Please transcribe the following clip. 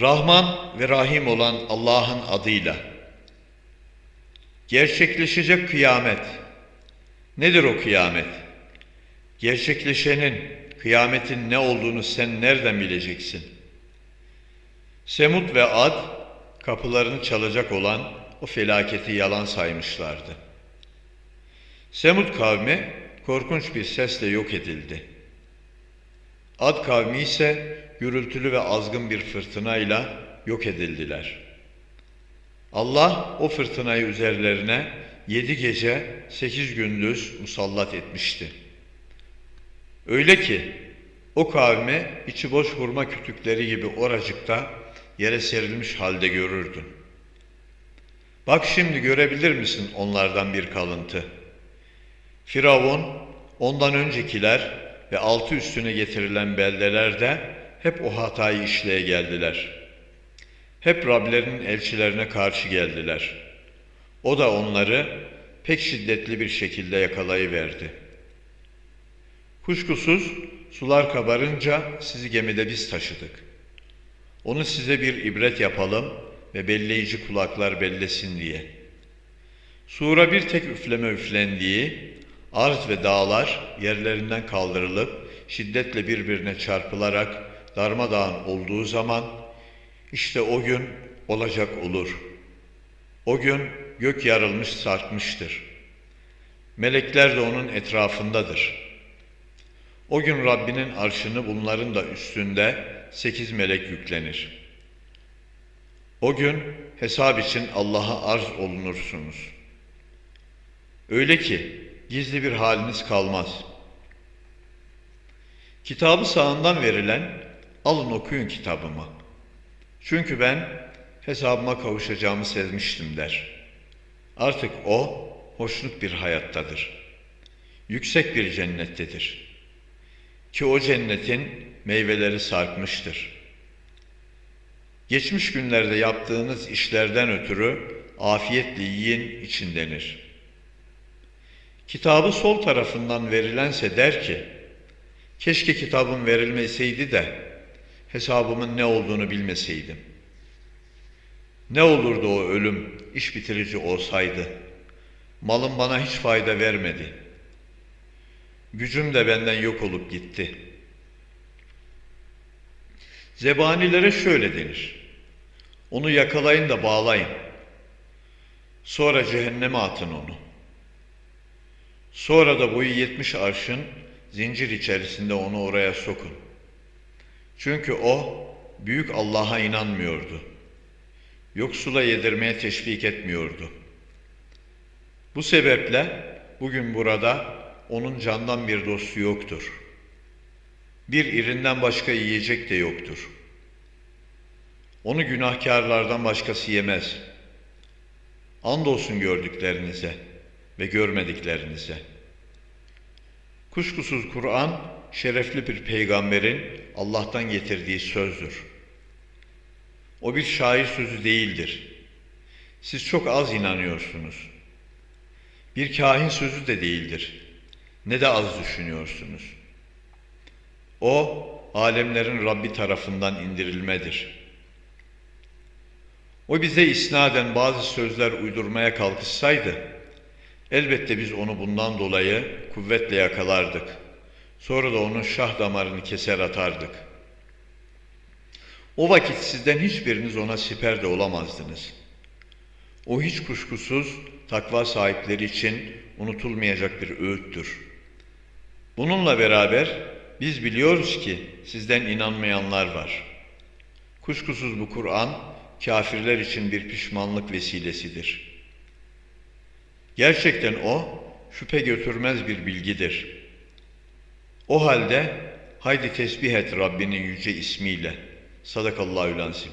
Rahman ve Rahim olan Allah'ın adıyla. Gerçekleşecek kıyamet. Nedir o kıyamet? Gerçekleşenin, kıyametin ne olduğunu sen nereden bileceksin? Semud ve Ad, kapılarını çalacak olan o felaketi yalan saymışlardı. Semud kavmi korkunç bir sesle yok edildi. Ad kavmi ise gürültülü ve azgın bir fırtınayla yok edildiler. Allah o fırtınayı üzerlerine yedi gece sekiz gündüz musallat etmişti. Öyle ki o kavmi içi boş hurma kütükleri gibi oracıkta yere serilmiş halde görürdün. Bak şimdi görebilir misin onlardan bir kalıntı? Firavun, ondan öncekiler ve altı üstüne getirilen beldelerde hep o hatayı işleye geldiler. Hep Rablerinin elçilerine karşı geldiler. O da onları pek şiddetli bir şekilde yakalayıverdi. Kuşkusuz sular kabarınca sizi gemide biz taşıdık. Onu size bir ibret yapalım ve belleyici kulaklar bellesin diye. Sura bir tek üfleme üflendiği, arz ve dağlar yerlerinden kaldırılıp şiddetle birbirine çarpılarak darmadağın olduğu zaman işte o gün olacak olur. O gün gök yarılmış sarkmıştır. Melekler de onun etrafındadır. O gün Rabbinin arşını bunların da üstünde sekiz melek yüklenir. O gün hesap için Allah'a arz olunursunuz. Öyle ki gizli bir haliniz kalmaz. Kitabı sağından verilen alın okuyun kitabımı. Çünkü ben hesabıma kavuşacağımı sezmiştim der. Artık o hoşnut bir hayattadır. Yüksek bir cennettedir. Ki o cennetin meyveleri sarkmıştır. Geçmiş günlerde yaptığınız işlerden ötürü afiyetle yiyin için denir. Kitabı sol tarafından verilense der ki, keşke kitabım verilmeseydi de hesabımın ne olduğunu bilmeseydim. Ne olurdu o ölüm iş bitirici olsaydı? Malım bana hiç fayda vermedi. Gücüm de benden yok olup gitti. Zebanilere şöyle denir. Onu yakalayın da bağlayın. Sonra cehenneme atın onu. Sonra da boyu yetmiş arşın zincir içerisinde onu oraya sokun. Çünkü o büyük Allah'a inanmıyordu. Yoksula yedirmeye teşvik etmiyordu. Bu sebeple bugün burada onun candan bir dostu yoktur. Bir irinden başka yiyecek de yoktur. Onu günahkarlardan başkası yemez. Andolsun gördüklerinize ve görmediklerinize. Kuşkusuz Kur'an şerefli bir peygamberin Allah'tan getirdiği sözdür. O bir şair sözü değildir. Siz çok az inanıyorsunuz. Bir kahin sözü de değildir. Ne de az düşünüyorsunuz. O, alemlerin Rabbi tarafından indirilmedir. O bize isnaden bazı sözler uydurmaya kalkışsaydı, elbette biz onu bundan dolayı kuvvetle yakalardık. Sonra da onun şah damarını keser atardık. O vakit sizden hiçbiriniz ona siper de olamazdınız. O hiç kuşkusuz takva sahipleri için unutulmayacak bir öğüttür. Bununla beraber biz biliyoruz ki sizden inanmayanlar var. Kuşkusuz bu Kur'an kafirler için bir pişmanlık vesilesidir. Gerçekten o şüphe götürmez bir bilgidir. O halde haydi tesbih et Rabbinin yüce ismiyle. Sadakallahu lansim.